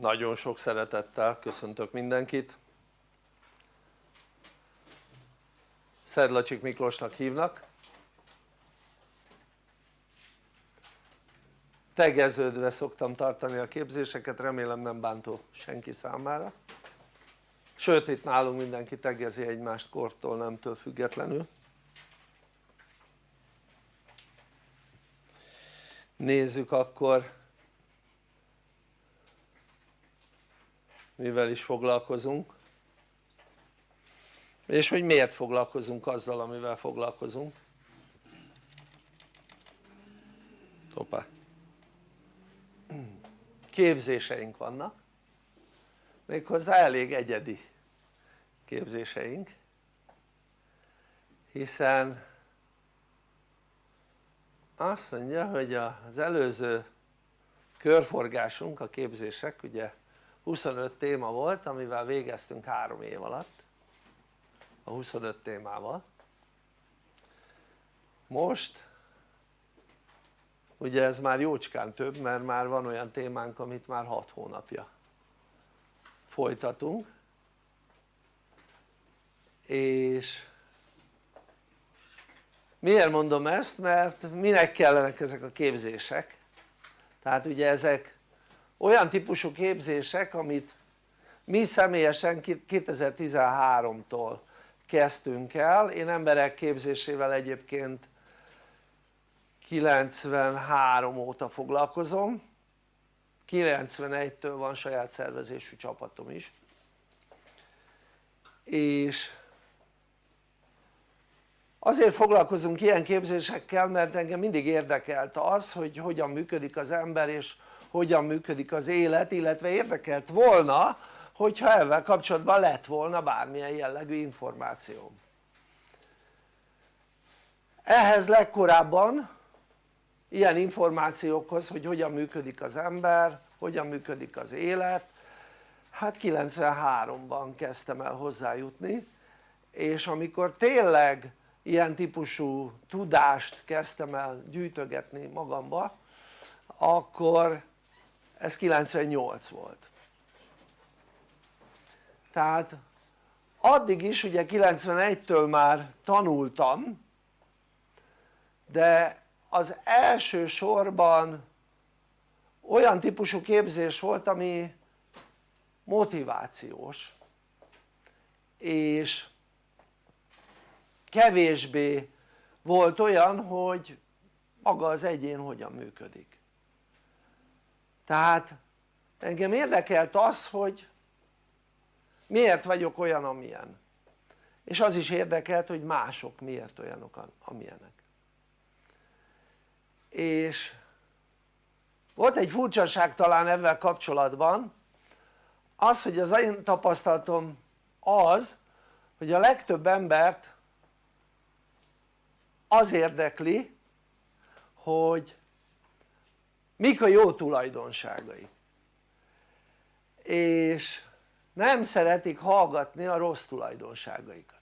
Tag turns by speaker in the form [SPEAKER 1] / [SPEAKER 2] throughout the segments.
[SPEAKER 1] nagyon sok szeretettel köszöntök mindenkit. Szedlacsik Miklósnak hívnak. Tegeződve szoktam tartani a képzéseket, remélem nem bántó senki számára. Sőt itt nálunk mindenki tegezi egymást kortól nemtől függetlenül. Nézzük akkor mivel is foglalkozunk. És hogy miért foglalkozunk azzal amivel foglalkozunk? Hoppá. képzéseink vannak. Méghozzá elég egyedi képzéseink. Hiszen azt mondja hogy az előző körforgásunk a képzések ugye 25 téma volt amivel végeztünk három év alatt. A 25 témával. Most ugye ez már jócskán több mert már van olyan témánk amit már 6 hónapja folytatunk. És miért mondom ezt? mert minek kellenek ezek a képzések? Tehát ugye ezek olyan típusú képzések amit mi személyesen 2013-tól kezdtünk el, én emberek képzésével egyébként 93 óta foglalkozom. 91-től van saját szervezésű csapatom is. És azért foglalkozunk ilyen képzésekkel mert engem mindig érdekelt az hogy hogyan működik az ember és hogyan működik az élet illetve érdekelt volna hogyha ezzel kapcsolatban lett volna bármilyen jellegű információm. Ehhez legkorábban ilyen információkhoz hogy hogyan működik az ember, hogyan működik az élet hát 93-ban kezdtem el hozzájutni és amikor tényleg ilyen típusú tudást kezdtem el gyűjtögetni magamba akkor ez 98 volt. Tehát addig is ugye 91-től már tanultam de az első sorban olyan típusú képzés volt ami motivációs és kevésbé volt olyan hogy maga az egyén hogyan működik tehát engem érdekelt az hogy miért vagyok olyan amilyen. És az is érdekelt hogy mások miért olyanok amilyenek. És volt egy furcsaság talán ezzel kapcsolatban. Az hogy az én tapasztalatom az hogy a legtöbb embert az érdekli hogy mik a jó tulajdonságai? És nem szeretik hallgatni a rossz tulajdonságaikat.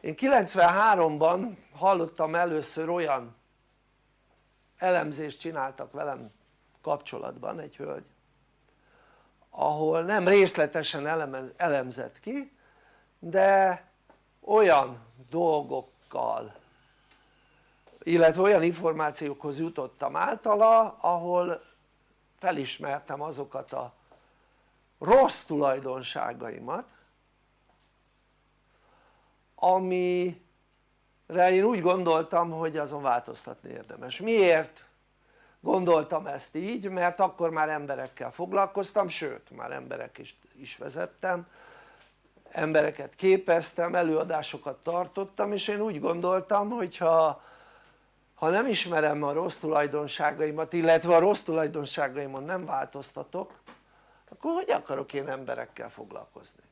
[SPEAKER 1] Én 93-ban hallottam először olyan elemzést csináltak velem kapcsolatban egy hölgy ahol nem részletesen elemzett ki de olyan dolgokkal illetve olyan információkhoz jutottam általa ahol felismertem azokat a rossz tulajdonságaimat amire én úgy gondoltam hogy azon változtatni érdemes. miért gondoltam ezt így? mert akkor már emberekkel foglalkoztam, sőt már emberek is, is vezettem embereket képeztem, előadásokat tartottam és én úgy gondoltam hogyha ha nem ismerem a rossz tulajdonságaimat illetve a rossz tulajdonságaimon nem változtatok akkor hogy akarok én emberekkel foglalkozni?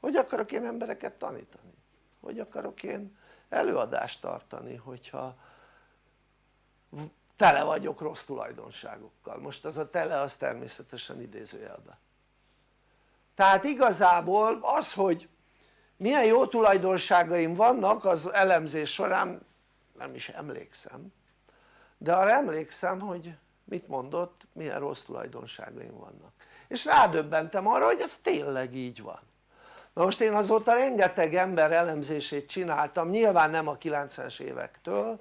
[SPEAKER 1] hogy akarok én embereket tanítani? hogy akarok én előadást tartani hogyha tele vagyok rossz tulajdonságokkal most az a tele az természetesen idézőjelben tehát igazából az hogy milyen jó tulajdonságaim vannak az elemzés során nem is emlékszem de arra emlékszem hogy mit mondott, milyen rossz tulajdonságaim vannak. És rádöbbentem arra hogy ez tényleg így van. Na most én azóta rengeteg ember elemzését csináltam nyilván nem a 90-es évektől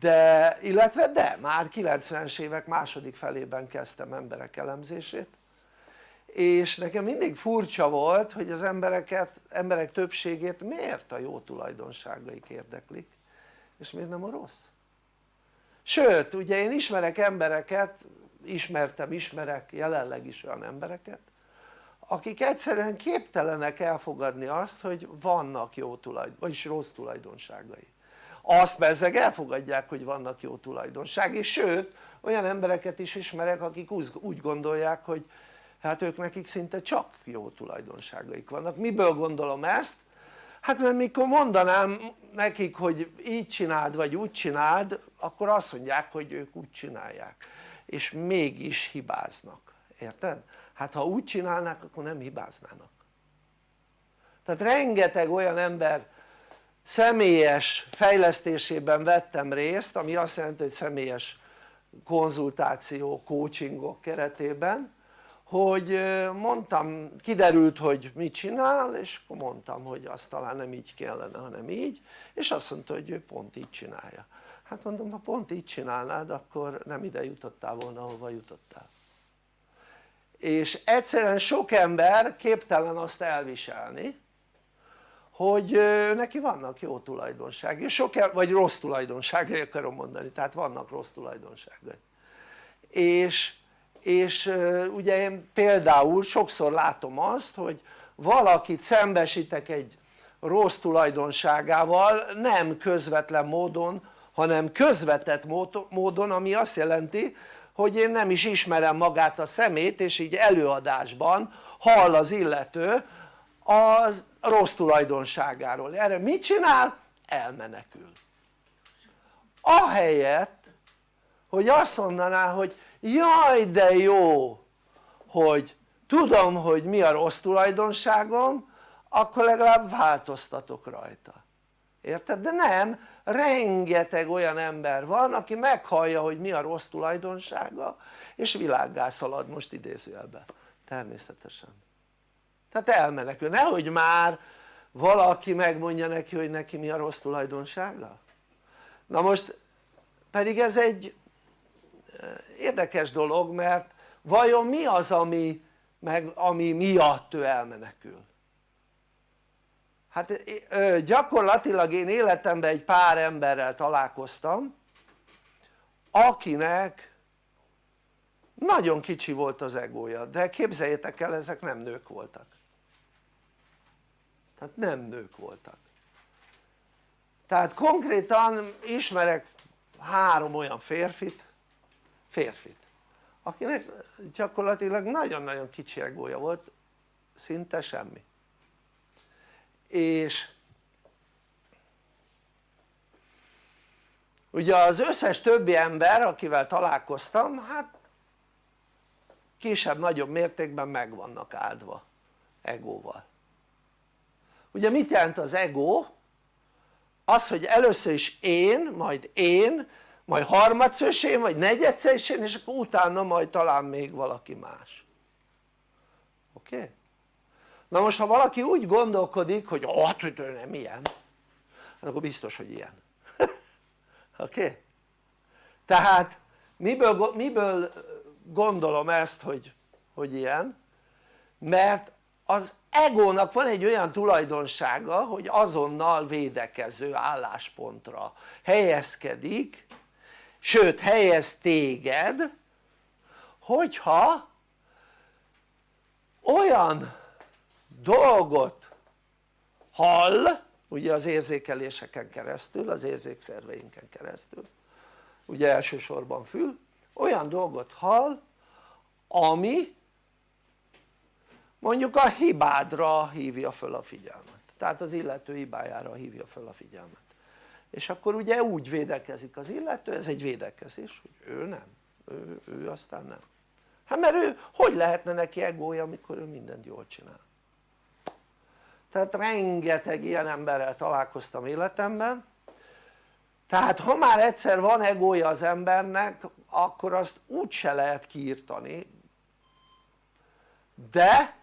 [SPEAKER 1] de illetve de már 90-es évek második felében kezdtem emberek elemzését és nekem mindig furcsa volt hogy az embereket, emberek többségét miért a jó tulajdonságaik érdeklik és miért nem a rossz? Sőt ugye én ismerek embereket ismertem, ismerek jelenleg is olyan embereket akik egyszerűen képtelenek elfogadni azt hogy vannak jó tulajdon, vagyis rossz tulajdonságai. Azt bezzeg elfogadják hogy vannak jó tulajdonság és sőt olyan embereket is ismerek akik úgy gondolják hogy hát ők nekik szinte csak jó tulajdonságaik vannak, miből gondolom ezt? hát mert mikor mondanám nekik hogy így csináld vagy úgy csináld akkor azt mondják hogy ők úgy csinálják. És mégis hibáznak, érted? hát ha úgy csinálnák akkor nem hibáznának. Tehát rengeteg olyan ember személyes fejlesztésében vettem részt ami azt jelenti hogy személyes konzultáció, coachingok keretében hogy mondtam, kiderült hogy mit csinál és akkor mondtam hogy azt talán nem így kellene hanem így és azt mondta hogy ő pont így csinálja. Hát mondom ha pont így csinálnád akkor nem ide jutottál volna ahova jutottál. És egyszerűen sok ember képtelen azt elviselni hogy neki vannak jó tulajdonságai, sok, vagy rossz tulajdonságai akarom mondani, tehát vannak rossz tulajdonságai. És, és ugye én például sokszor látom azt hogy valakit szembesítek egy rossz tulajdonságával nem közvetlen módon hanem közvetett módon ami azt jelenti hogy én nem is ismerem magát a szemét és így előadásban hall az illető az rossz tulajdonságáról, erre mit csinál? elmenekül ahelyett hogy azt mondaná hogy jaj de jó hogy tudom hogy mi a rossz tulajdonságom akkor legalább változtatok rajta. Érted? de nem rengeteg olyan ember van aki meghallja hogy mi a rossz tulajdonsága és világgá szalad most idézőjelben. Természetesen. Tehát elmenekül, nehogy már valaki megmondja neki hogy neki mi a rossz tulajdonsága. Na most pedig ez egy érdekes dolog mert vajon mi az ami, meg, ami miatt ő elmenekül? Hát gyakorlatilag én életemben egy pár emberrel találkoztam akinek nagyon kicsi volt az egója de képzeljétek el ezek nem nők voltak. Tehát nem nők voltak. Tehát konkrétan ismerek három olyan férfit férfit. Akinek gyakorlatilag nagyon-nagyon kicsi egója volt szinte semmi. És ugye az összes többi ember akivel találkoztam hát kisebb-nagyobb mértékben meg vannak áldva egóval. Ugye mit jelent az ego? az hogy először is én, majd én, majd harmadszor is én, vagy negyedszer is én és akkor utána majd talán még valaki más oké? Na most ha valaki úgy gondolkodik hogy hát ő nem ilyen akkor biztos hogy ilyen oké? Tehát miből, miből gondolom ezt hogy, hogy ilyen? mert az egónak van egy olyan tulajdonsága hogy azonnal védekező álláspontra helyezkedik sőt helyez téged hogyha olyan dolgot hall ugye az érzékeléseken keresztül, az érzékszerveinken keresztül ugye elsősorban fül, olyan dolgot hall ami mondjuk a hibádra hívja föl a figyelmet. Tehát az illető hibájára hívja föl a figyelmet és akkor ugye úgy védekezik az illető, ez egy védekezés, hogy ő nem, ő, ő aztán nem. Hát mert ő, hogy lehetne neki egója amikor ő mindent jól csinál? Tehát rengeteg ilyen emberrel találkoztam életemben. Tehát ha már egyszer van egója az embernek akkor azt úgyse lehet kiirtani. De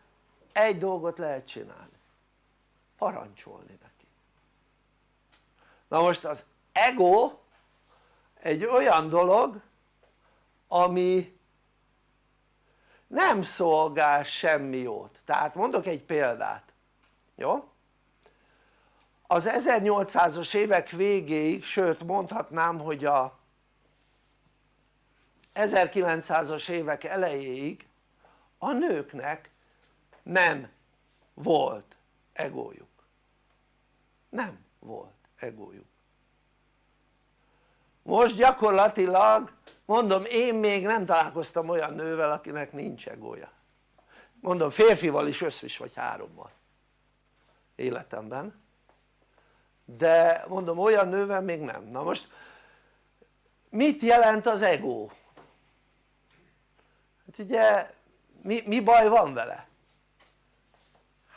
[SPEAKER 1] egy dolgot lehet csinálni. Parancsolni na most az ego egy olyan dolog ami nem szolgál semmi jót. Tehát mondok egy példát jó? az 1800-as évek végéig sőt mondhatnám hogy a 1900-as évek elejéig a nőknek nem volt egójuk. Nem volt egójuk most gyakorlatilag mondom én még nem találkoztam olyan nővel akinek nincs egója mondom férfival is összvis vagy hárommal életemben de mondom olyan nővel még nem, na most mit jelent az ego? hát ugye mi, mi baj van vele?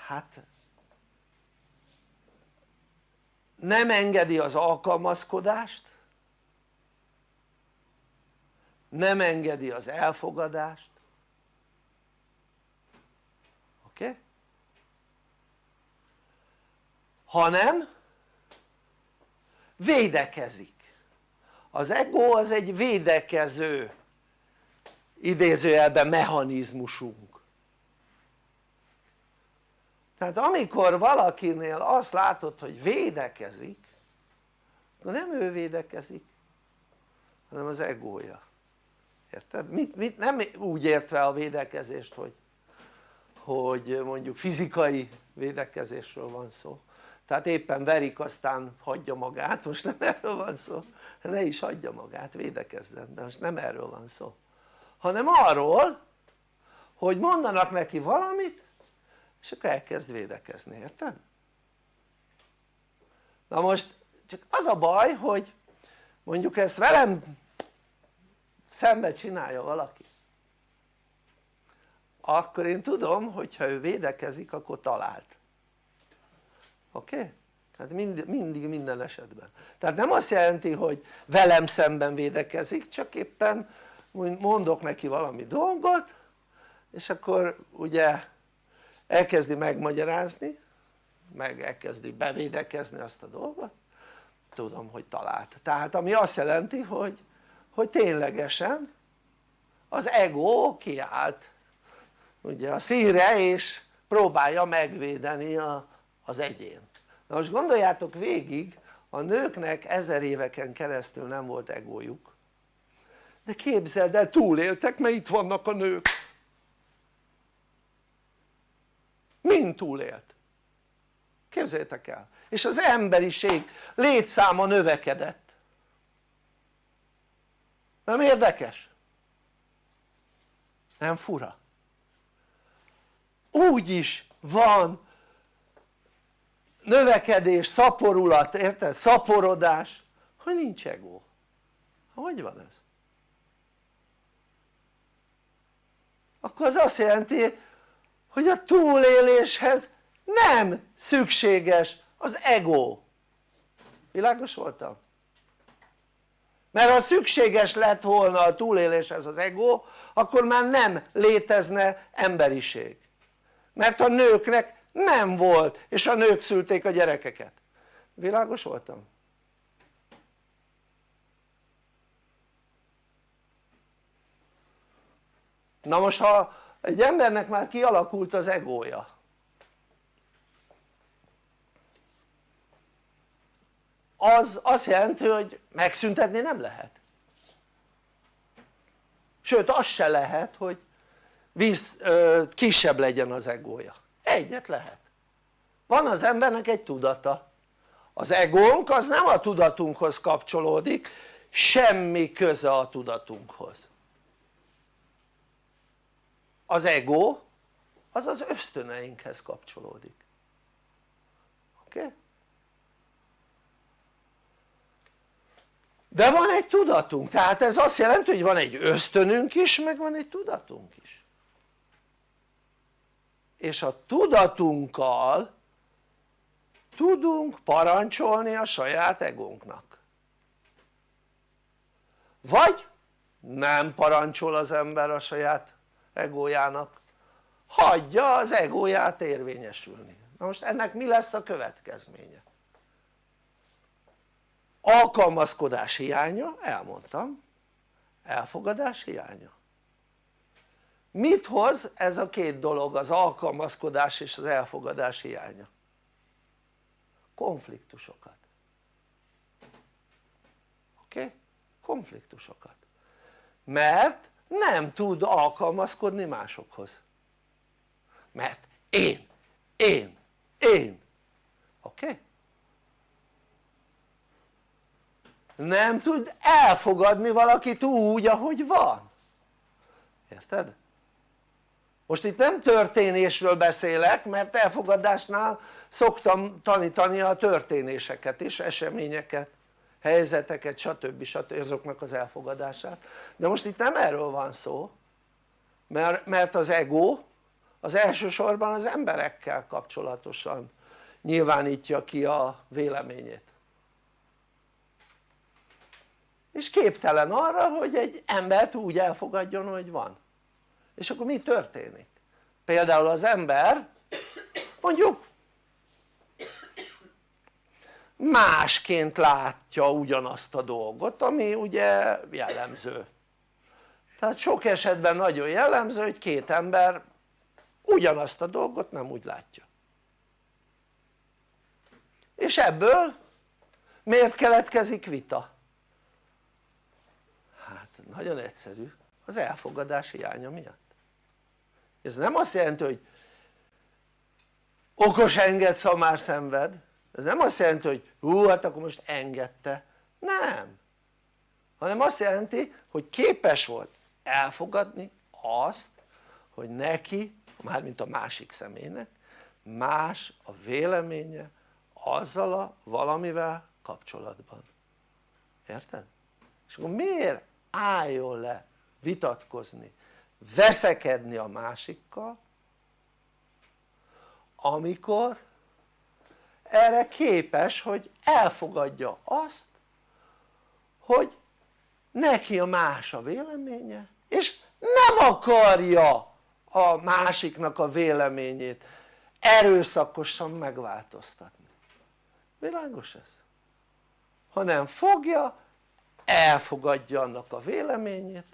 [SPEAKER 1] hát nem engedi az alkalmazkodást nem engedi az elfogadást. Oké? Hanem védekezik. Az ego az egy védekező idézőjelben mechanizmusunk tehát amikor valakinél azt látod hogy védekezik akkor nem ő védekezik hanem az egója. Érted? Mit, mit, nem úgy értve a védekezést hogy, hogy mondjuk fizikai védekezésről van szó. Tehát éppen verik aztán hagyja magát, most nem erről van szó. Ne is hagyja magát, védekezzen, de most nem erről van szó. Hanem arról hogy mondanak neki valamit és akkor elkezd védekezni, érted? na most csak az a baj hogy mondjuk ezt velem szembe csinálja valaki akkor én tudom hogyha ő védekezik akkor talált oké? Okay? tehát mind, mindig minden esetben tehát nem azt jelenti hogy velem szemben védekezik csak éppen mondok neki valami dolgot és akkor ugye elkezdi megmagyarázni meg elkezdi bevédekezni azt a dolgot. Tudom hogy talált. Tehát ami azt jelenti hogy, hogy ténylegesen az ego kiállt. Ugye a színre és próbálja megvédeni a, az egyén na most gondoljátok végig a nőknek ezer éveken keresztül nem volt egójuk. De képzeld el túléltek mert itt vannak a nők mind túlélt képzeljétek el és az emberiség létszáma növekedett nem érdekes? nem fura? úgy is van növekedés, szaporulat, érted? szaporodás hogy nincs ego hogy van ez? akkor az azt jelenti hogy a túléléshez nem szükséges az ego világos voltam? mert ha szükséges lett volna a túléléshez az ego akkor már nem létezne emberiség mert a nőknek nem volt és a nők szülték a gyerekeket világos voltam? na most ha egy embernek már kialakult az egója. Az azt jelenti hogy megszüntetni nem lehet. Sőt az se lehet hogy víz, ö, kisebb legyen az egója. Egyet lehet. Van az embernek egy tudata. Az egónk az nem a tudatunkhoz kapcsolódik semmi köze a tudatunkhoz az ego az az ösztöneinkhez kapcsolódik oké? Okay? de van egy tudatunk, tehát ez azt jelenti hogy van egy ösztönünk is meg van egy tudatunk is és a tudatunkkal tudunk parancsolni a saját egónknak vagy nem parancsol az ember a saját egójának hagyja az egóját érvényesülni na most ennek mi lesz a következménye? alkalmazkodás hiánya, elmondtam elfogadás hiánya mit hoz ez a két dolog az alkalmazkodás és az elfogadás hiánya? konfliktusokat oké? Konfliktusokat mert nem tud alkalmazkodni másokhoz mert én, én, én oké? Okay? nem tud elfogadni valakit úgy ahogy van érted? most itt nem történésről beszélek mert elfogadásnál szoktam tanítani a történéseket is, eseményeket helyzeteket stb. stb. azoknak az elfogadását de most itt nem erről van szó mert, mert az ego az elsősorban az emberekkel kapcsolatosan nyilvánítja ki a véleményét és képtelen arra hogy egy embert úgy elfogadjon hogy van és akkor mi történik? például az ember mondjuk másként látja ugyanazt a dolgot ami ugye jellemző. Tehát sok esetben nagyon jellemző hogy két ember ugyanazt a dolgot nem úgy látja. És ebből miért keletkezik vita? hát nagyon egyszerű. Az elfogadás hiánya miatt. Ez nem azt jelenti hogy okos enged szamár szenved ez nem azt jelenti hogy hú hát akkor most engedte. Nem. Hanem azt jelenti hogy képes volt elfogadni azt hogy neki mármint a másik személynek más a véleménye azzal a valamivel kapcsolatban. Érted? és akkor miért álljon le vitatkozni veszekedni a másikkal amikor erre képes hogy elfogadja azt hogy neki a más a véleménye és nem akarja a másiknak a véleményét erőszakosan megváltoztatni világos ez? hanem fogja elfogadja annak a véleményét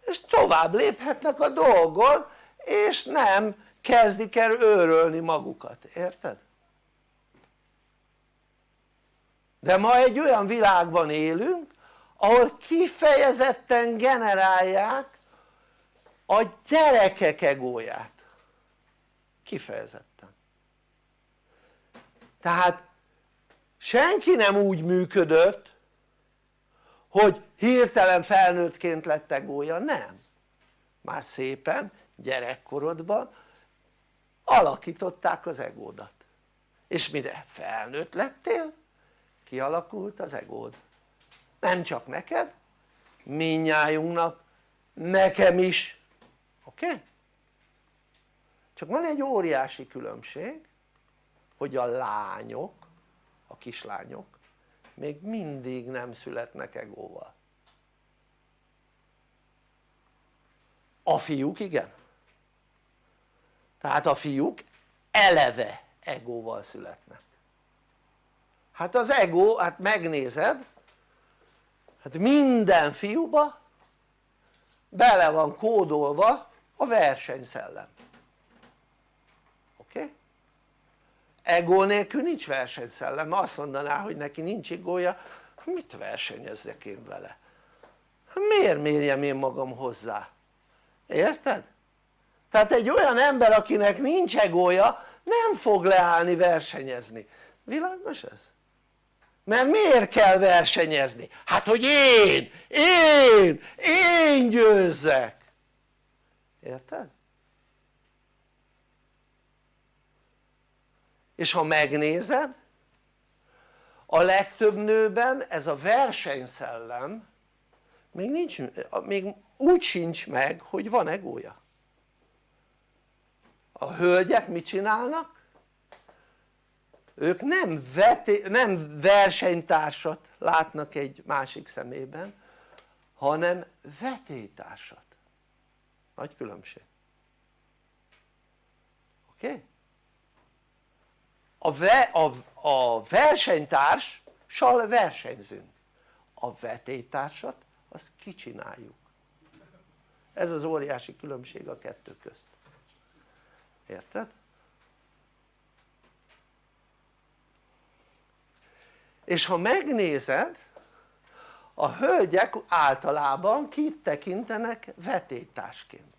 [SPEAKER 1] és tovább léphetnek a dolgon és nem kezdik el őrölni magukat, érted? De ma egy olyan világban élünk ahol kifejezetten generálják a gyerekek egóját. Kifejezetten. Tehát senki nem úgy működött hogy hirtelen felnőttként lett egója, nem. Már szépen gyerekkorodban alakították az egódat. És mire felnőtt lettél kialakult az egód nem csak neked minnyájunknak nekem is oké? Okay? csak van egy óriási különbség hogy a lányok a kislányok még mindig nem születnek egóval a fiúk igen tehát a fiúk eleve egóval születnek hát az ego, hát megnézed hát minden fiúba bele van kódolva a versenyszellem oké? Okay? ego nélkül nincs versenyszellem, azt mondaná hogy neki nincs egója mit versenyezzek én vele? miért mérjem én magam hozzá? érted? tehát egy olyan ember akinek nincs egója nem fog leállni versenyezni, világos ez? Mert miért kell versenyezni? hát hogy én, én, én győzzek érted? és ha megnézed a legtöbb nőben ez a versenyszellem még, nincs, még úgy sincs meg hogy van egója a hölgyek mit csinálnak? Ők nem, veté, nem versenytársat látnak egy másik szemében hanem vetétársat. Nagy különbség. Oké? A, ve, a, a versenytárssal versenyzünk a vetétársat azt kicsináljuk. Ez az óriási különbség a kettő közt. Érted? És ha megnézed a hölgyek általában kit tekintenek vetétásként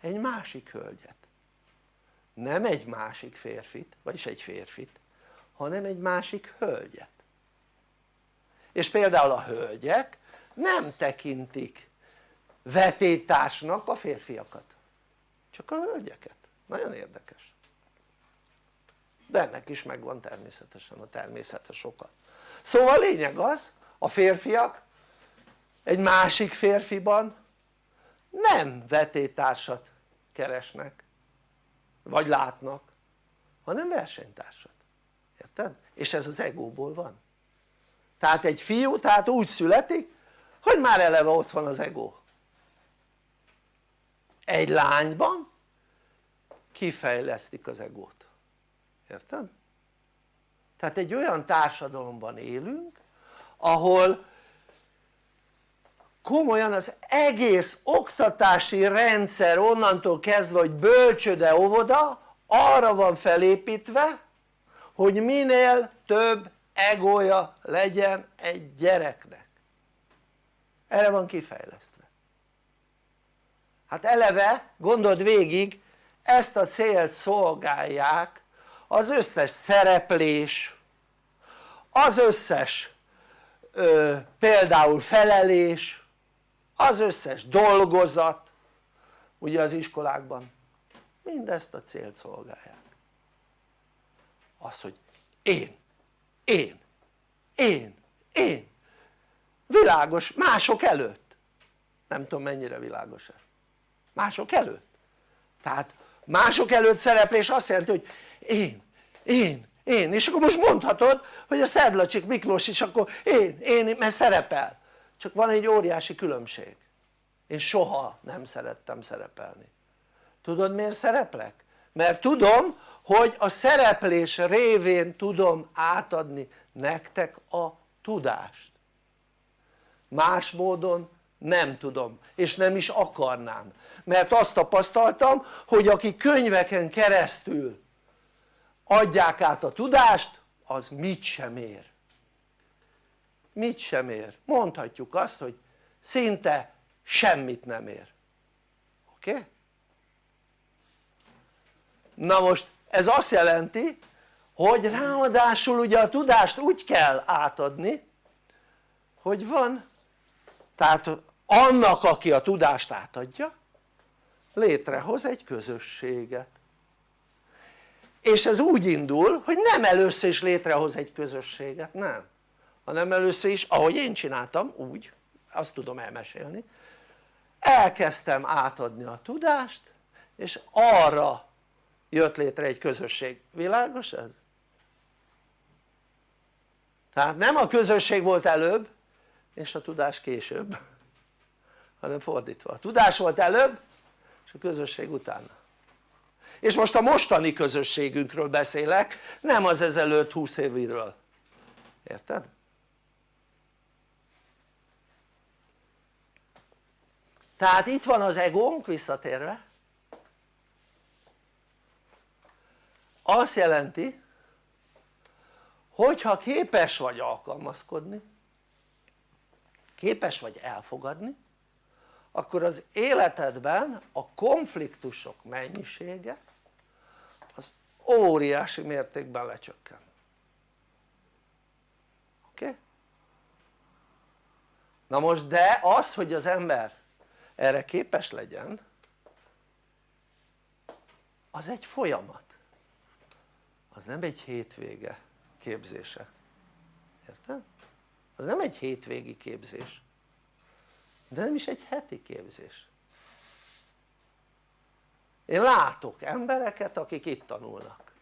[SPEAKER 1] egy másik hölgyet. Nem egy másik férfit, vagyis egy férfit hanem egy másik hölgyet. És például a hölgyek nem tekintik vetétársnak a férfiakat csak a hölgyeket, nagyon érdekes de ennek is megvan természetesen a természetes oka szóval a lényeg az a férfiak egy másik férfiban nem vetétársat keresnek vagy látnak hanem versenytársat, érted? és ez az egóból van. Tehát egy fiú tehát úgy születik hogy már eleve ott van az ego egy lányban kifejlesztik az egót érted? tehát egy olyan társadalomban élünk ahol komolyan az egész oktatási rendszer onnantól kezdve hogy bölcsöde óvoda arra van felépítve hogy minél több egója legyen egy gyereknek erre van kifejlesztve hát eleve gondold végig ezt a célt szolgálják az összes szereplés az összes ö, például felelés az összes dolgozat ugye az iskolákban mindezt a célt szolgálják. Az hogy én, én, én, én. Világos mások előtt. Nem tudom mennyire világos-e. Mások előtt. Tehát mások előtt szereplés azt jelenti hogy én, én, én. És akkor most mondhatod hogy a Szedlacsik Miklós is akkor én, én mert szerepel. Csak van egy óriási különbség. Én soha nem szerettem szerepelni. Tudod miért szereplek? mert tudom hogy a szereplés révén tudom átadni nektek a tudást. Más módon nem tudom és nem is akarnám. Mert azt tapasztaltam hogy aki könyveken keresztül adják át a tudást az mit sem ér. Mit sem ér, mondhatjuk azt hogy szinte semmit nem ér. Oké? Na most ez azt jelenti hogy ráadásul ugye a tudást úgy kell átadni hogy van. Tehát annak aki a tudást átadja létrehoz egy közösséget és ez úgy indul hogy nem először is létrehoz egy közösséget, nem. Hanem először is ahogy én csináltam úgy azt tudom elmesélni elkezdtem átadni a tudást és arra jött létre egy közösség, világos ez? tehát nem a közösség volt előbb és a tudás később hanem fordítva, a tudás volt előbb és a közösség utána és most a mostani közösségünkről beszélek nem az ezelőtt 20 éviről érted? tehát itt van az egónk visszatérve azt jelenti hogyha képes vagy alkalmazkodni képes vagy elfogadni akkor az életedben a konfliktusok mennyisége az óriási mértékben lecsökken. Oké? Na most de az hogy az ember erre képes legyen az egy folyamat. Az nem egy hétvége képzése. Érted? az nem egy hétvégi képzés. De nem is egy heti képzés én látok embereket akik itt tanulnak.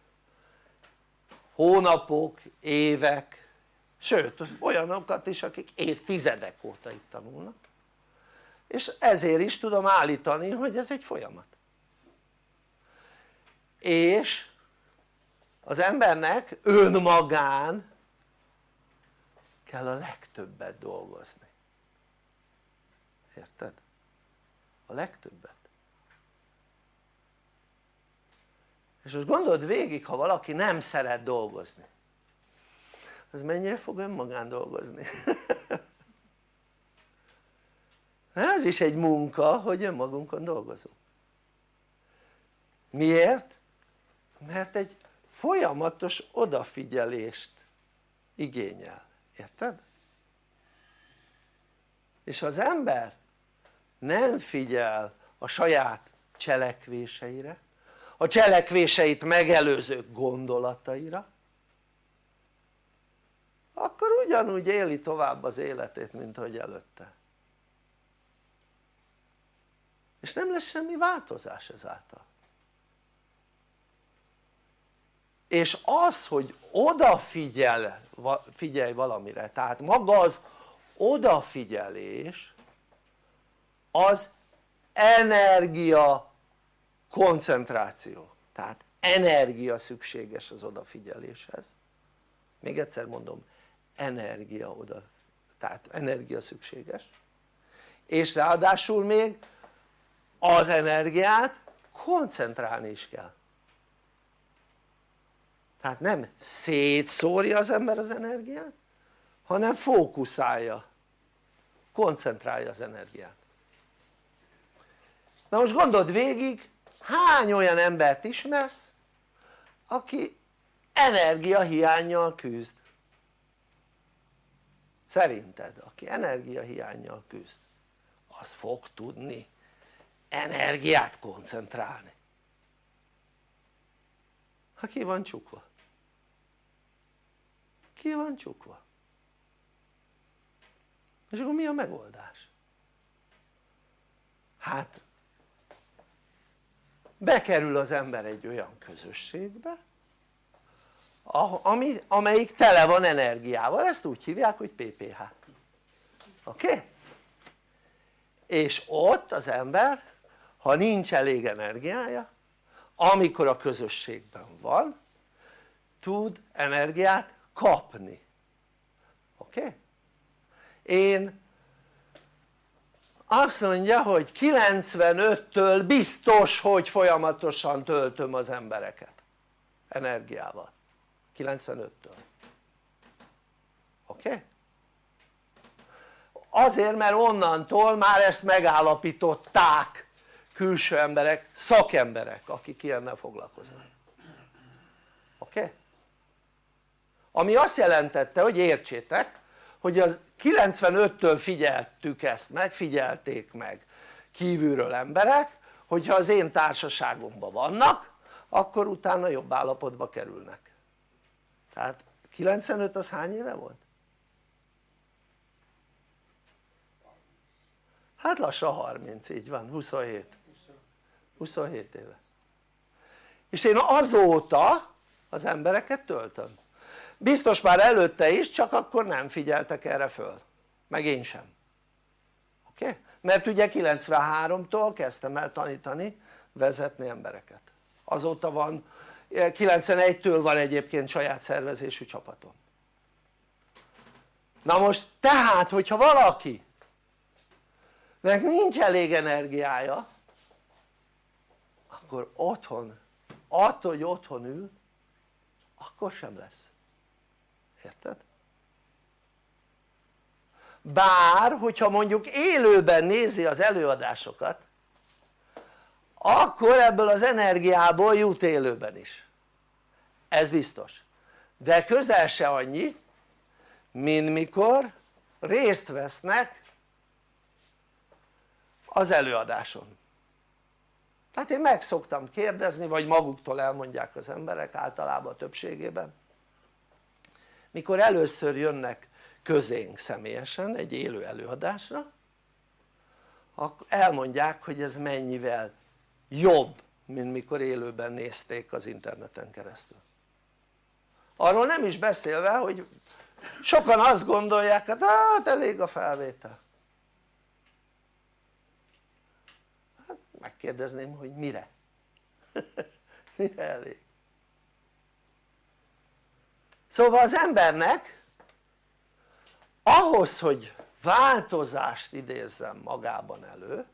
[SPEAKER 1] Hónapok, évek sőt olyanokat is akik évtizedek óta itt tanulnak. És ezért is tudom állítani hogy ez egy folyamat. És az embernek önmagán kell a legtöbbet dolgozni. Érted? a legtöbbet és most gondold végig ha valaki nem szeret dolgozni az mennyire fog önmagán dolgozni? ez is egy munka hogy önmagunkon dolgozunk miért? mert egy folyamatos odafigyelést igényel, érted? és az ember nem figyel a saját cselekvéseire a cselekvéseit megelőző gondolataira akkor ugyanúgy éli tovább az életét mint ahogy előtte. És nem lesz semmi változás ezáltal. És az hogy odafigyel figyelj valamire tehát maga az odafigyelés az energia koncentráció. Tehát energia szükséges az odafigyeléshez. Még egyszer mondom energia oda tehát energia szükséges. És ráadásul még az energiát koncentrálni is kell. Tehát nem szétszórja az ember az energiát hanem fókuszálja koncentrálja az energiát. Na most gondold végig hány olyan embert ismersz aki energiahiányjal küzd? Szerinted aki energiahiányjal küzd az fog tudni energiát koncentrálni. Ha ki van csukva? Ki van csukva? És akkor mi a megoldás? hát bekerül az ember egy olyan közösségbe ami, amelyik tele van energiával, ezt úgy hívják hogy PPH oké? Okay? és ott az ember ha nincs elég energiája amikor a közösségben van tud energiát kapni oké? Okay? én azt mondja hogy 95-től biztos hogy folyamatosan töltöm az embereket energiával 95-től oké? Okay? azért mert onnantól már ezt megállapították külső emberek, szakemberek akik ilyennel foglalkoznak oké? Okay? ami azt jelentette hogy értsétek hogy az 95-től figyeltük ezt meg, figyelték meg kívülről emberek hogyha az én társaságomban vannak akkor utána jobb állapotba kerülnek. Tehát 95 az hány éve volt? hát lassan 30 így van 27 27 éve. És én azóta az embereket töltöm biztos már előtte is csak akkor nem figyeltek erre föl meg én sem oké? Okay? mert ugye 93-tól kezdtem el tanítani vezetni embereket azóta van 91-től van egyébként saját szervezésű csapatom na most tehát hogyha valaki nek nincs elég energiája akkor otthon attól hogy otthon ül akkor sem lesz érted? bár hogyha mondjuk élőben nézi az előadásokat akkor ebből az energiából jut élőben is. Ez biztos. De közel se annyi mint mikor részt vesznek az előadáson. Tehát én meg szoktam kérdezni vagy maguktól elmondják az emberek általában a többségében mikor először jönnek közénk személyesen egy élő előadásra elmondják hogy ez mennyivel jobb mint mikor élőben nézték az interneten keresztül arról nem is beszélve hogy sokan azt gondolják hát, hát elég a felvétel hát megkérdezném hogy mire? mire elég? Szóval az embernek ahhoz hogy változást idézzen magában elő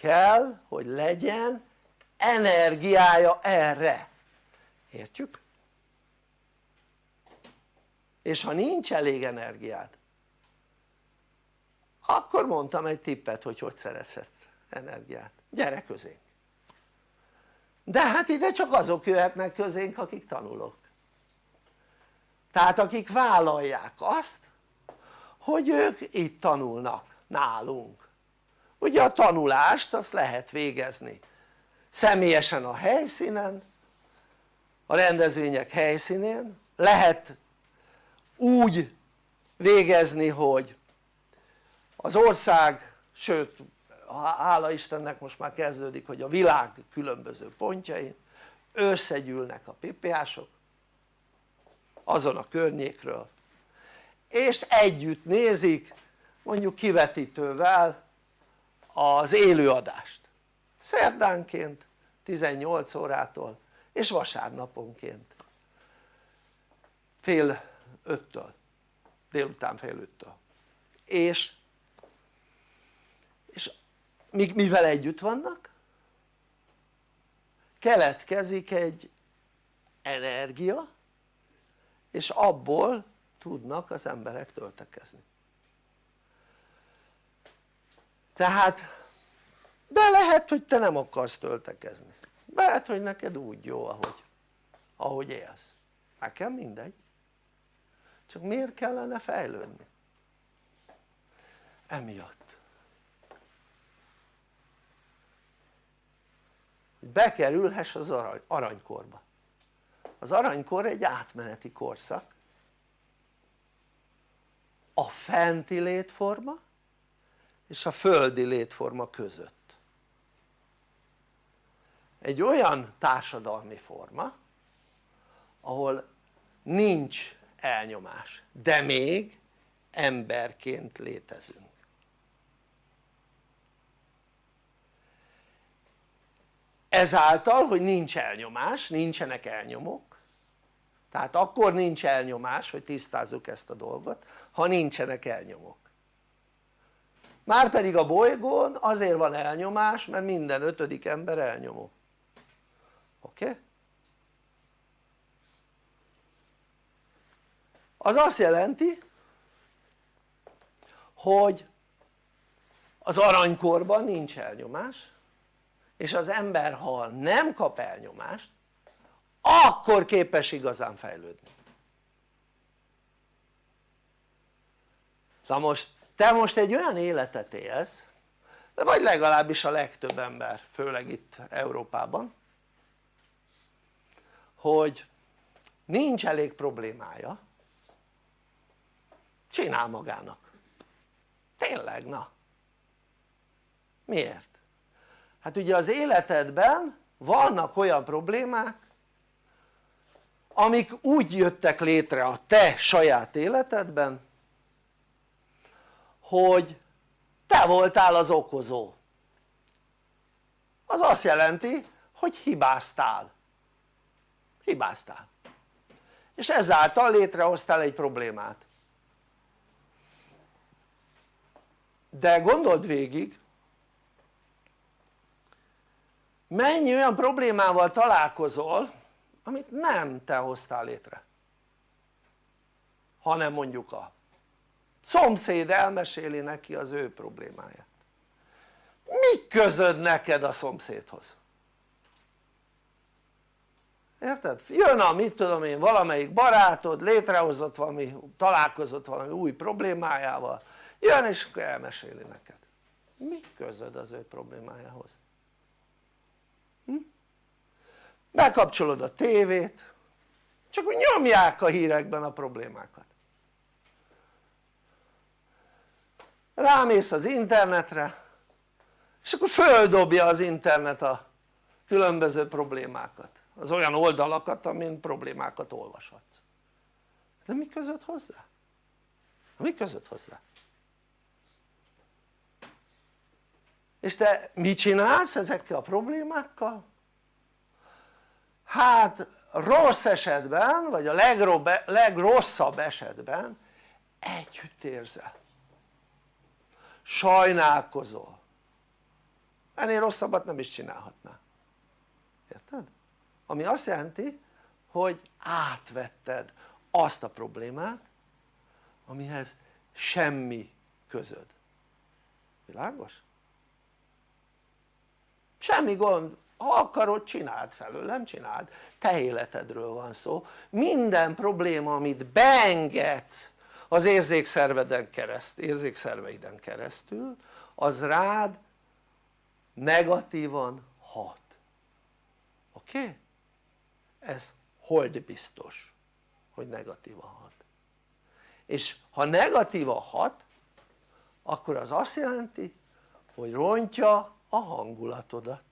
[SPEAKER 1] kell hogy legyen energiája erre, értjük? és ha nincs elég energiád akkor mondtam egy tippet hogy hogy szerezhetsz energiát, gyere közénk. De hát ide csak azok jöhetnek közénk akik tanulok tehát akik vállalják azt hogy ők itt tanulnak nálunk. Ugye a tanulást azt lehet végezni személyesen a helyszínen a rendezvények helyszínén. Lehet úgy végezni hogy az ország sőt hála Istennek most már kezdődik hogy a világ különböző pontjain összegyűlnek a PPA-sok azon a környékről. És együtt nézik mondjuk kivetítővel az élőadást. Szerdánként 18 órától és vasárnaponként. Fél öttől délután fél öttől. És, és mivel együtt vannak? Keletkezik egy energia és abból tudnak az emberek töltekezni. Tehát de lehet hogy te nem akarsz töltekezni. Lehet hogy neked úgy jó ahogy, ahogy élsz. Nekem mindegy. Csak miért kellene fejlődni? emiatt. Bekerülhess az arany, aranykorba az aranykor egy átmeneti korszak. A fenti létforma és a földi létforma között. Egy olyan társadalmi forma ahol nincs elnyomás de még emberként létezünk. Ezáltal hogy nincs elnyomás, nincsenek elnyomók tehát akkor nincs elnyomás hogy tisztázzuk ezt a dolgot ha nincsenek elnyomók márpedig a bolygón azért van elnyomás mert minden ötödik ember elnyomó oké? Az azt jelenti hogy az aranykorban nincs elnyomás és az ember ha nem kap elnyomást akkor képes igazán fejlődni. Na most te most egy olyan életet élsz vagy legalábbis a legtöbb ember főleg itt Európában hogy nincs elég problémája csinál magának. Tényleg na. Miért? hát ugye az életedben vannak olyan problémák amik úgy jöttek létre a te saját életedben hogy te voltál az okozó. Az azt jelenti hogy hibáztál. Hibáztál. És ezáltal létrehoztál egy problémát. De gondold végig mennyi olyan problémával találkozol amit nem te hoztál létre hanem mondjuk a szomszéd elmeséli neki az ő problémáját mi közöd neked a szomszédhoz? érted? jön a mit tudom én valamelyik barátod létrehozott valami, találkozott valami új problémájával jön és elmeséli neked mi közöd az ő problémájához? Hm? Bekapcsolod a tévét csak úgy nyomják a hírekben a problémákat rámész az internetre és akkor földobja az internet a különböző problémákat az olyan oldalakat amin problémákat olvashatsz de mi között hozzá? mi között hozzá? és te mit csinálsz ezekkel a problémákkal? Hát rossz esetben vagy a legrobb, legrosszabb esetben együtt érzel. Sajnálkozol. Ennél rosszabbat nem is csinálhatná érted? ami azt jelenti hogy átvetted azt a problémát amihez semmi közöd. Világos? semmi gond ha akarod csináld felőlem csináld. Te életedről van szó. Minden probléma amit beengedsz az érzékszerveden keresztül, érzékszerveiden keresztül az rád negatívan hat. Oké? Ez hold biztos hogy negatívan hat. És ha negatívan hat akkor az azt jelenti hogy rontja a hangulatodat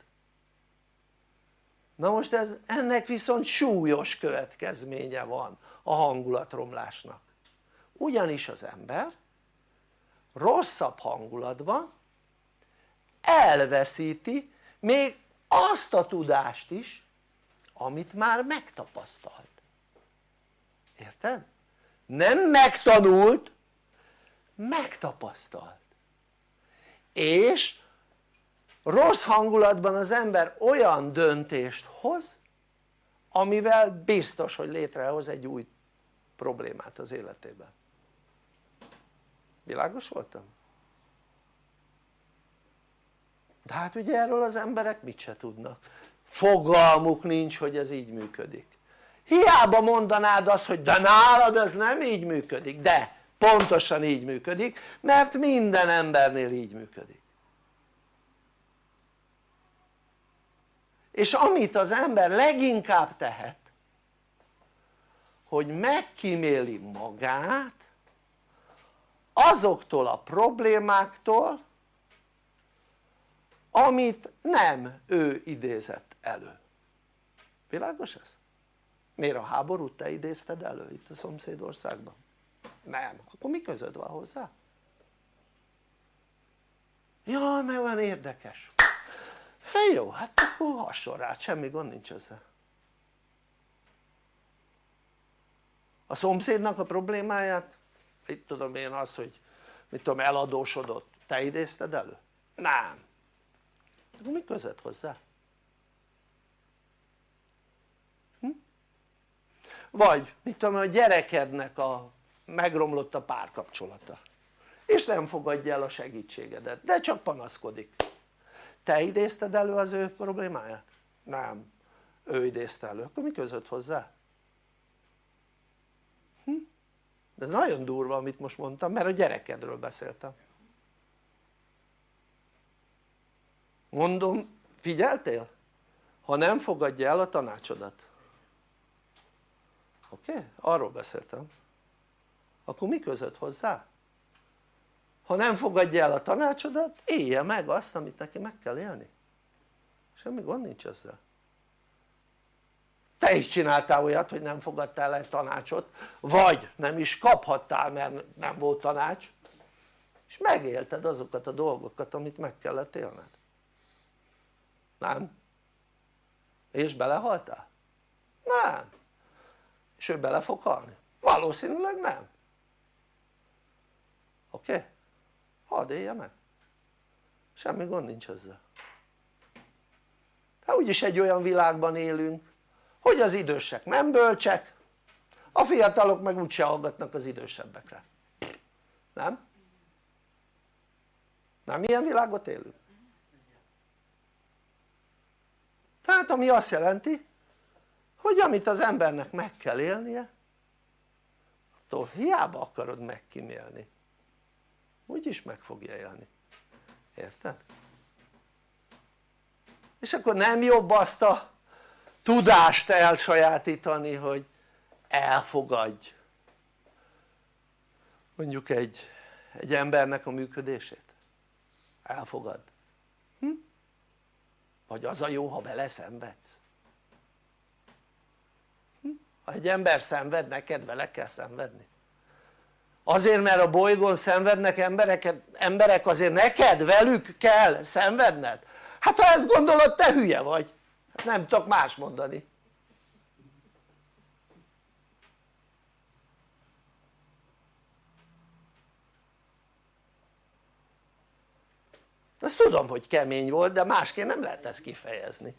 [SPEAKER 1] na most ez, ennek viszont súlyos következménye van a hangulatromlásnak. Ugyanis az ember rosszabb hangulatban elveszíti még azt a tudást is amit már megtapasztalt. Érted? nem megtanult megtapasztalt. És rossz hangulatban az ember olyan döntést hoz amivel biztos hogy létrehoz egy új problémát az életében világos voltam? de hát ugye erről az emberek mit se tudnak. Fogalmuk nincs hogy ez így működik. Hiába mondanád azt hogy de nálad ez nem így működik de pontosan így működik mert minden embernél így működik és amit az ember leginkább tehet hogy megkíméli magát azoktól a problémáktól amit nem ő idézett elő világos ez? miért a háborút te idézted elő itt a szomszédországban? nem, akkor mi közöd van hozzá? jaj mert olyan érdekes hát jó, hát akkor hasonl rá, semmi gond nincs ezzel a szomszédnak a problémáját itt tudom én az hogy mit tudom eladósodott te idézted elő? nem akkor mi között hozzá? Hm? vagy mit tudom a gyerekednek a megromlott a párkapcsolata és nem fogadja el a segítségedet de csak panaszkodik te idézted elő az ő problémáját? nem, ő idézte elő, akkor mi között hozzá? Hm? ez nagyon durva amit most mondtam mert a gyerekedről beszéltem mondom figyeltél? ha nem fogadja el a tanácsodat oké? Okay? arról beszéltem akkor mi között hozzá? Ha nem fogadja el a tanácsodat élje meg azt amit neki meg kell élni semmi gond nincs ezzel te is csináltál olyat hogy nem fogadtál el tanácsot vagy nem is kaphattál mert nem volt tanács és megélted azokat a dolgokat amit meg kellett élned nem? és belehaltál? nem és ő bele fog halni? valószínűleg nem oké? Okay? Hadd élje meg semmi gond nincs ezzel hát úgyis egy olyan világban élünk hogy az idősek nem bölcsek a fiatalok meg úgyse hallgatnak az idősebbekre nem? nem ilyen világot élünk? tehát ami azt jelenti hogy amit az embernek meg kell élnie attól hiába akarod megkímélni úgyis meg fogja élni érted? és akkor nem jobb azt a tudást elsajátítani hogy elfogadj mondjuk egy, egy embernek a működését elfogad hm? vagy az a jó ha vele szenvedsz hm? ha egy ember szenved neked vele kell szenvedni azért mert a bolygón szenvednek emberek, emberek azért neked velük kell szenvedned? Hát ha ezt gondolod te hülye vagy. Hát nem tudok más mondani. Azt tudom hogy kemény volt de másként nem lehet ezt kifejezni.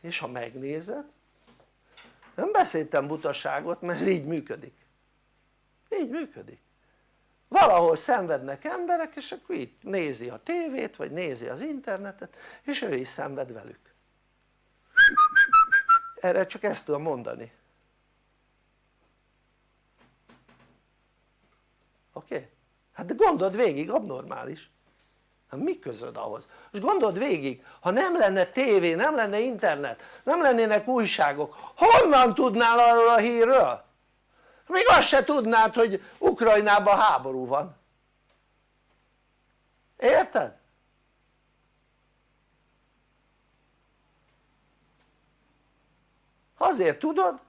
[SPEAKER 1] És ha megnézed nem beszéltem butaságot mert így működik így működik valahol szenvednek emberek és akkor itt nézi a tévét vagy nézi az internetet és ő is szenved velük erre csak ezt tudom mondani oké? Okay? hát de gondold végig abnormális hát mi közöd ahhoz? most gondold végig ha nem lenne tévé, nem lenne internet, nem lennének újságok honnan tudnál arról a hírről? még azt se tudnád hogy Ukrajnában háború van érted? azért tudod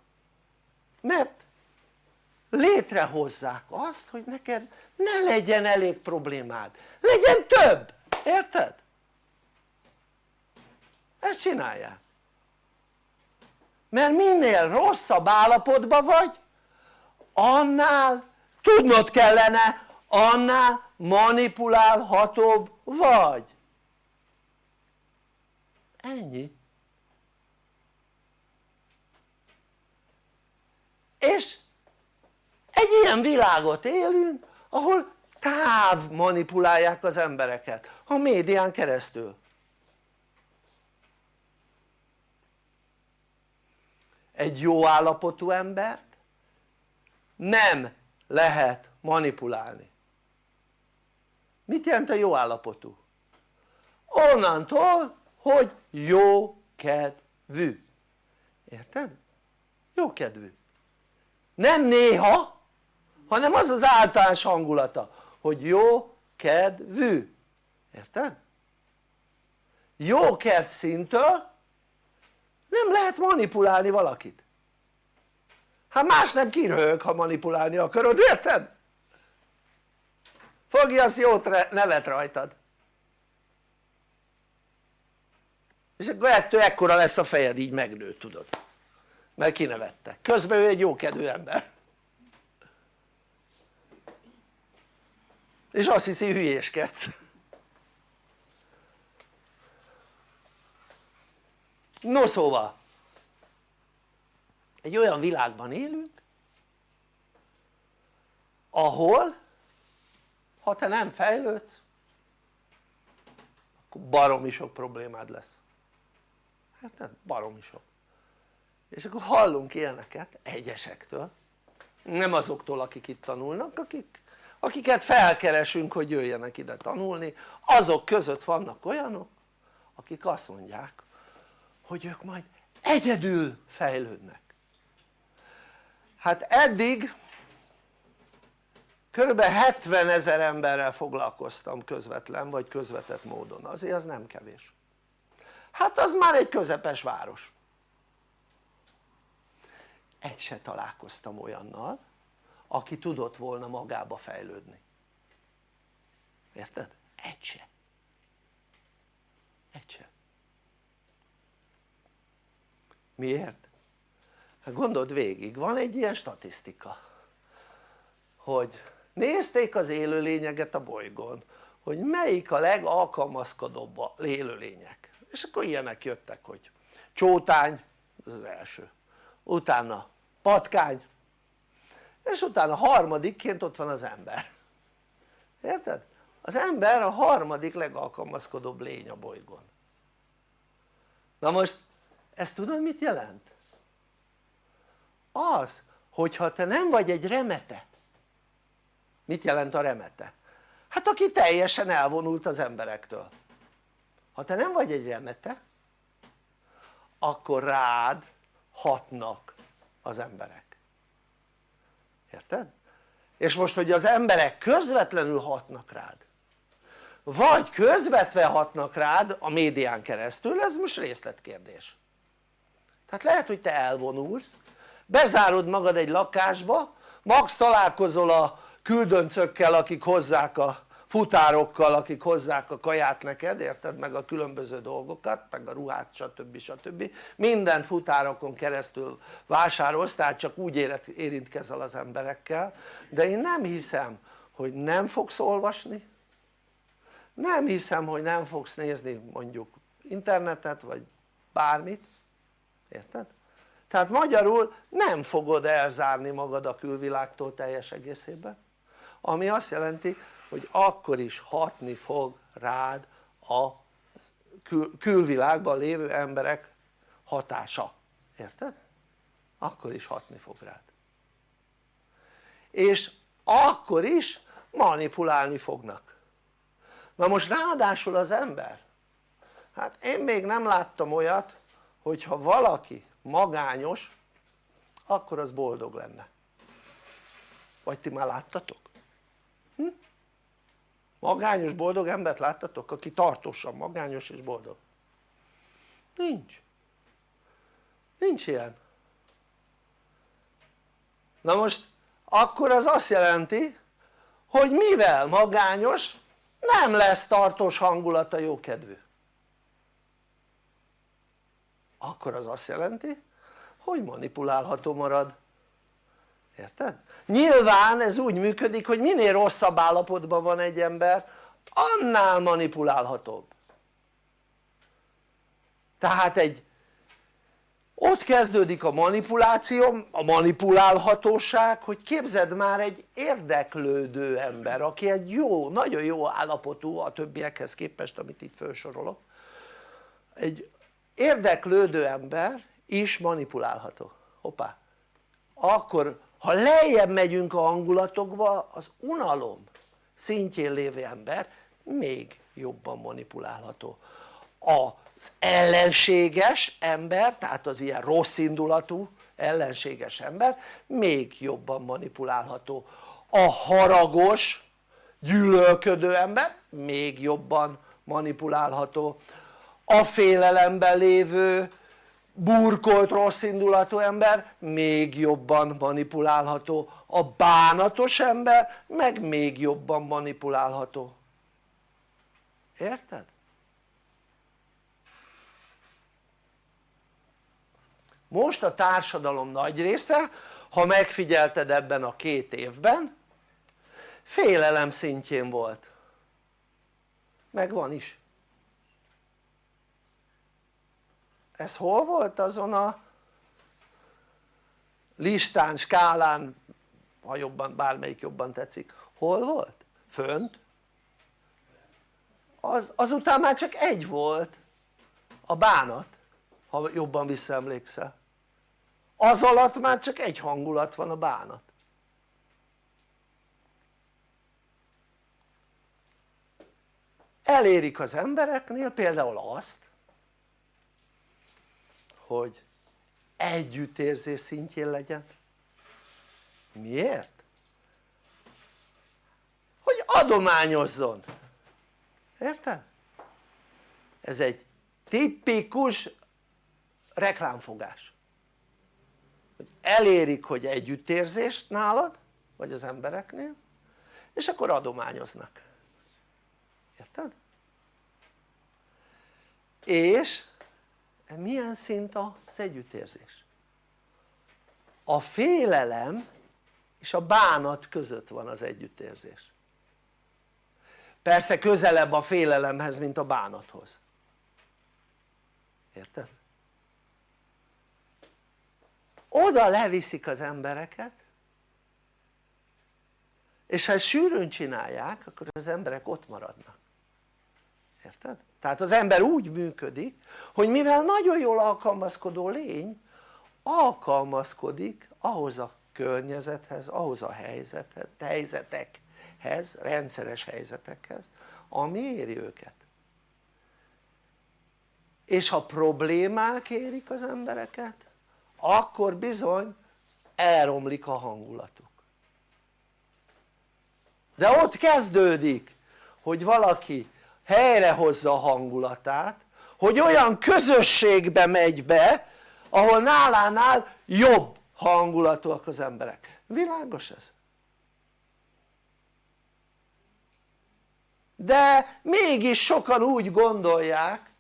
[SPEAKER 1] mert létrehozzák azt hogy neked ne legyen elég problémád. Legyen több, érted? ezt csinálják. Mert minél rosszabb állapotban vagy annál tudnod kellene annál manipulálhatóbb vagy. Ennyi. És egy ilyen világot élünk ahol táv manipulálják az embereket a médián keresztül egy jó állapotú embert nem lehet manipulálni mit jelent a jó állapotú? onnantól hogy jó kedvű érted? jó kedvű nem néha hanem az az általános hangulata hogy jó kedvű. Érted? jó kedv szintől nem lehet manipulálni valakit. Hát más nem kiröhög ha manipulálni akarod érted? fogja az jót nevet rajtad. És akkor ettől ekkora lesz a fejed így megnő tudod. Mert kinevette közben ő egy jókedvű ember és azt hiszi hülyéskedsz. No szóval egy olyan világban élünk ahol ha te nem fejlődsz akkor baromi sok problémád lesz. Hát nem baromi sok. És akkor hallunk ilyeneket egyesektől. Nem azoktól akik itt tanulnak akik, akiket felkeresünk hogy jöjjenek ide tanulni. Azok között vannak olyanok akik azt mondják hogy ők majd egyedül fejlődnek. Hát eddig körülbelül 70 ezer emberrel foglalkoztam közvetlen vagy közvetett módon. Azért az nem kevés. Hát az már egy közepes város. Egy se találkoztam olyannal aki tudott volna magába fejlődni. Érted? egy se. Egy se. Miért? hát gondold végig van egy ilyen statisztika hogy nézték az élőlényeket a bolygón hogy melyik a legalkalmazkodóbb a élőlények. És akkor ilyenek jöttek hogy csótány ez az első. Utána patkány és utána harmadikként ott van az ember érted? az ember a harmadik legalkalmazkodóbb lény a bolygón na most ezt tudod mit jelent? az hogyha te nem vagy egy remete mit jelent a remete? hát aki teljesen elvonult az emberektől ha te nem vagy egy remete akkor rád hatnak az emberek érted? és most hogy az emberek közvetlenül hatnak rád vagy közvetve hatnak rád a médián keresztül, ez most részletkérdés tehát lehet hogy te elvonulsz bezárod magad egy lakásba max találkozol a küldöncökkel akik hozzák a futárokkal akik hozzák a kaját neked érted meg a különböző dolgokat meg a ruhát stb. stb. minden futárokon keresztül vásárolsz tehát csak úgy érintkezel az emberekkel de én nem hiszem hogy nem fogsz olvasni nem hiszem hogy nem fogsz nézni mondjuk internetet vagy bármit érted? tehát magyarul nem fogod elzárni magad a külvilágtól teljes egészében ami azt jelenti hogy akkor is hatni fog rád a kül külvilágban lévő emberek hatása, érted? akkor is hatni fog rád és akkor is manipulálni fognak na most ráadásul az ember hát én még nem láttam olyat hogyha valaki magányos akkor az boldog lenne vagy ti már láttatok? Hm? Magányos boldog embert láttatok? aki tartósan magányos és boldog? Nincs. Nincs ilyen. Na most akkor az azt jelenti hogy mivel magányos nem lesz tartós hangulata jókedvű. Akkor az azt jelenti hogy manipulálható marad érted? nyilván ez úgy működik hogy minél rosszabb állapotban van egy ember annál manipulálhatóbb. Tehát egy ott kezdődik a manipuláció, a manipulálhatóság, hogy képzeld már egy érdeklődő ember, aki egy jó, nagyon jó állapotú a többiekhez képest, amit itt felsorolok, egy érdeklődő ember is manipulálható, hoppá, akkor ha lejjebb megyünk a hangulatokba az unalom szintjén lévő ember még jobban manipulálható. Az ellenséges ember tehát az ilyen rossz indulatú ellenséges ember még jobban manipulálható. A haragos gyűlölködő ember még jobban manipulálható. A félelemben lévő burkolt rossz indulatú ember még jobban manipulálható. A bánatos ember meg még jobban manipulálható. Érted? most a társadalom nagy része ha megfigyelted ebben a két évben félelem szintjén volt. Meg van is ez hol volt azon a listán, skálán ha jobban, bármelyik jobban tetszik, hol volt? fönt? Az, azután már csak egy volt a bánat ha jobban visszaemlékszel az alatt már csak egy hangulat van a bánat elérik az embereknél például azt hogy együttérzés szintjén legyen miért? hogy adományozzon érted? ez egy tipikus reklámfogás hogy elérik hogy együttérzést nálad vagy az embereknél és akkor adományoznak érted? és milyen szint az együttérzés? a félelem és a bánat között van az együttérzés persze közelebb a félelemhez mint a bánathoz érted? oda leviszik az embereket és ha ezt sűrűn csinálják akkor az emberek ott maradnak érted? tehát az ember úgy működik hogy mivel nagyon jól alkalmazkodó lény alkalmazkodik ahhoz a környezethez, ahhoz a helyzethez, helyzetekhez, rendszeres helyzetekhez ami éri őket és ha problémák érik az embereket akkor bizony elromlik a hangulatuk de ott kezdődik hogy valaki helyrehozza a hangulatát hogy olyan közösségbe megy be ahol nálánál jobb hangulatúak az emberek, világos ez? de mégis sokan úgy gondolják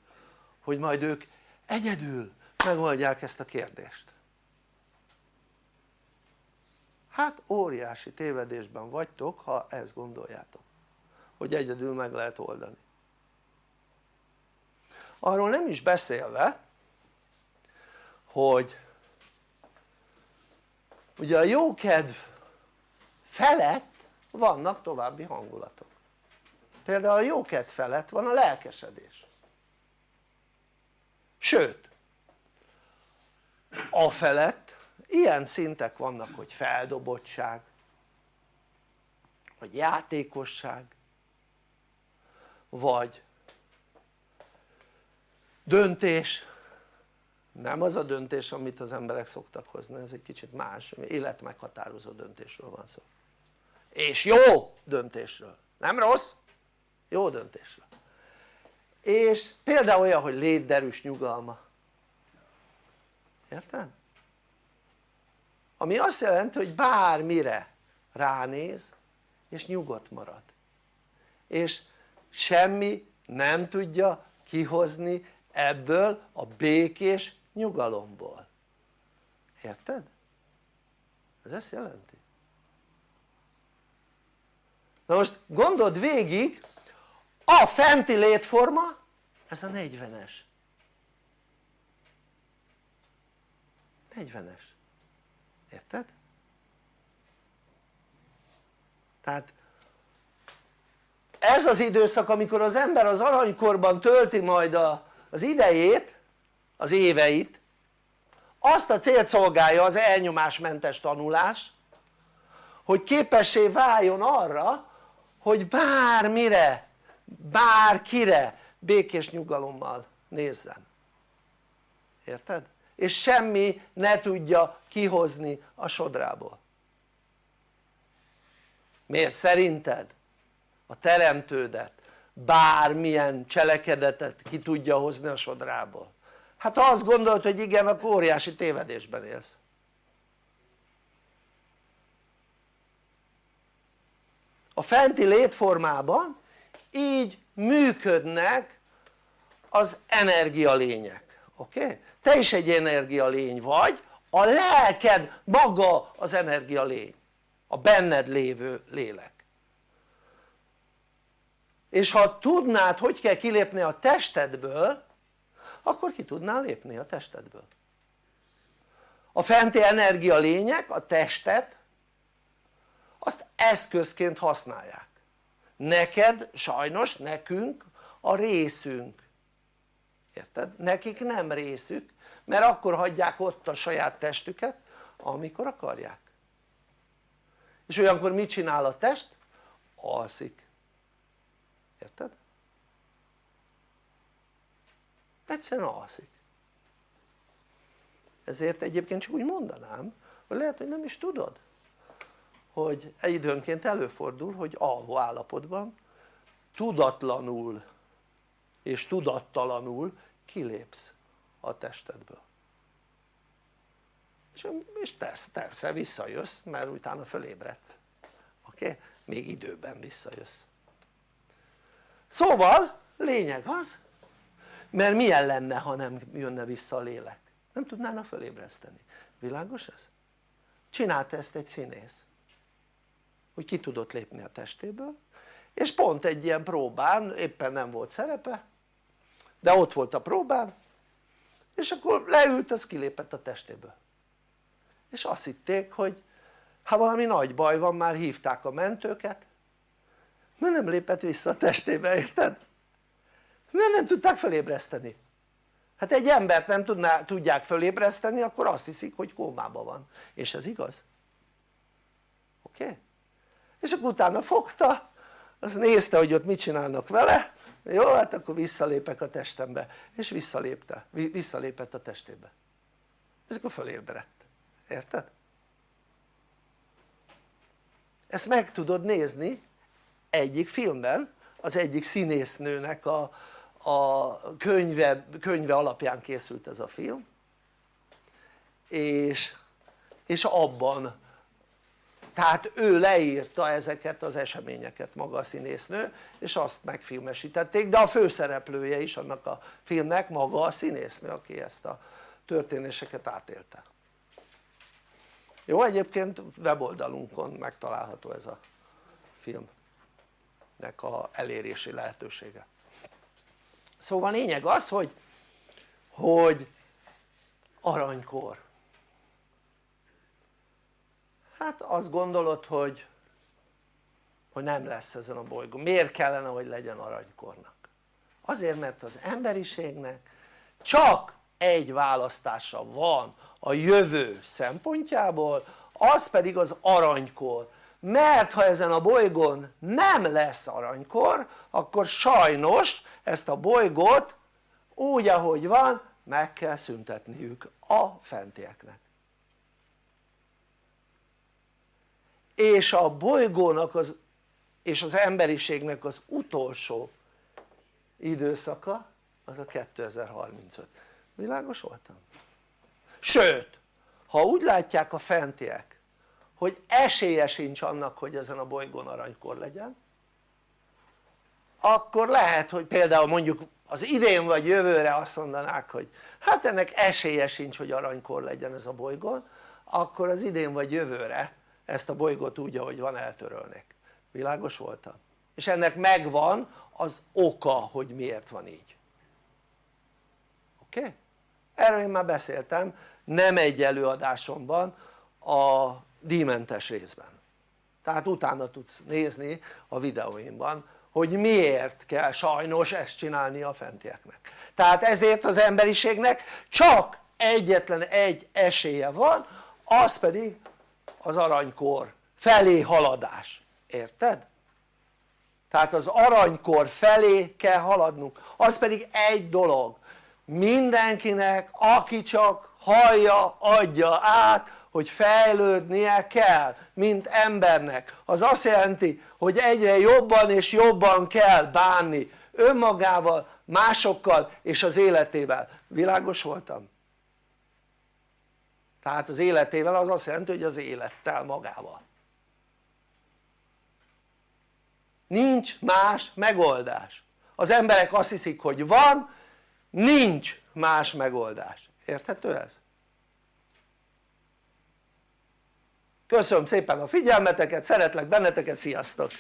[SPEAKER 1] hogy majd ők egyedül megoldják ezt a kérdést. Hát óriási tévedésben vagytok ha ezt gondoljátok hogy egyedül meg lehet oldani arról nem is beszélve hogy ugye a jókedv felett vannak további hangulatok. Például a jókedv felett van a lelkesedés. Sőt a felett ilyen szintek vannak hogy feldobottság vagy játékosság vagy döntés. Nem az a döntés amit az emberek szoktak hozni ez egy kicsit más. Életmeghatározó döntésről van szó. És jó döntésről. Nem rossz? Jó döntésről. És például olyan hogy létderűs nyugalma. Érted? ami azt jelenti hogy bármire ránéz és nyugodt marad. És semmi nem tudja kihozni ebből a békés nyugalomból érted? ez ezt jelenti na most gondold végig a fenti létforma ez a 40-es 40-es érted? tehát ez az időszak amikor az ember az aranykorban tölti majd a, az idejét az éveit azt a célt szolgálja az elnyomásmentes tanulás hogy képessé váljon arra hogy bármire bárkire békés nyugalommal nézzen érted? és semmi ne tudja kihozni a sodrából miért szerinted a teremtődet bármilyen cselekedetet ki tudja hozni a sodrából. Hát ha azt gondolt hogy igen akkor óriási tévedésben élsz. A fenti létformában így működnek az energialények oké? Te is egy energialény vagy a lelked maga az energialény a benned lévő lélek és ha tudnád hogy kell kilépni a testedből akkor ki tudnál lépni a testedből. A fenti energia lények a testet azt eszközként használják. Neked sajnos nekünk a részünk. Érted? nekik nem részük mert akkor hagyják ott a saját testüket amikor akarják. És olyankor mit csinál a test? alszik érted? egyszerűen alszik ezért egyébként csak úgy mondanám hogy lehet hogy nem is tudod hogy időnként előfordul hogy alvó állapotban tudatlanul és tudattalanul kilépsz a testedből és, és persze, persze visszajössz mert utána fölébredsz oké? Még időben visszajössz szóval lényeg az mert milyen lenne ha nem jönne vissza a lélek? Nem tudnának fölébreszteni, világos ez? csinálta ezt egy színész hogy ki tudott lépni a testéből és pont egy ilyen próbán éppen nem volt szerepe de ott volt a próbán és akkor leült az kilépett a testéből. És azt hitték hogy ha valami nagy baj van már hívták a mentőket mert nem lépett vissza a testébe érted? mert nem tudták felébreszteni hát egy embert nem tudná, tudják felébreszteni akkor azt hiszik hogy kómában van és ez igaz oké? Okay? és akkor utána fogta az nézte hogy ott mit csinálnak vele jó hát akkor visszalépek a testembe és visszalépte, visszalépett a testébe és akkor fölébredt, érted? ezt meg tudod nézni egyik filmben az egyik színésznőnek a, a könyve, könyve alapján készült ez a film és, és abban tehát ő leírta ezeket az eseményeket maga a színésznő és azt megfilmesítették de a főszereplője is annak a filmnek maga a színésznő aki ezt a történéseket átélte. Jó egyébként weboldalunkon megtalálható ez a filmnek a elérési lehetősége. Szóval lényeg az hogy hogy aranykor. Hát azt gondolod hogy hogy nem lesz ezen a bolygón, miért kellene hogy legyen aranykornak? azért mert az emberiségnek csak egy választása van a jövő szempontjából az pedig az aranykor mert ha ezen a bolygón nem lesz aranykor akkor sajnos ezt a bolygót úgy ahogy van meg kell szüntetniük a fentieknek és a bolygónak az, és az emberiségnek az utolsó időszaka az a 2035 világos voltam? sőt ha úgy látják a fentiek hogy esélye sincs annak hogy ezen a bolygón aranykor legyen akkor lehet hogy például mondjuk az idén vagy jövőre azt mondanák hogy hát ennek esélye sincs hogy aranykor legyen ez a bolygón akkor az idén vagy jövőre ezt a bolygót úgy ahogy van eltörölnék világos voltam? és ennek megvan az oka hogy miért van így oké? Okay? erről én már beszéltem nem egy előadásomban a díjmentes részben. Tehát utána tudsz nézni a videóimban hogy miért kell sajnos ezt csinálni a fentieknek. Tehát ezért az emberiségnek csak egyetlen egy esélye van az pedig az aranykor felé haladás, érted? tehát az aranykor felé kell haladnunk, az pedig egy dolog. Mindenkinek aki csak hallja adja át hogy fejlődnie kell mint embernek. Az azt jelenti hogy egyre jobban és jobban kell bánni önmagával, másokkal és az életével, világos voltam? tehát az életével az azt jelenti hogy az élettel magával. Nincs más megoldás. Az emberek azt hiszik hogy van nincs más megoldás, érthető ez? Köszönöm szépen a figyelmeteket, szeretlek benneteket, sziasztok!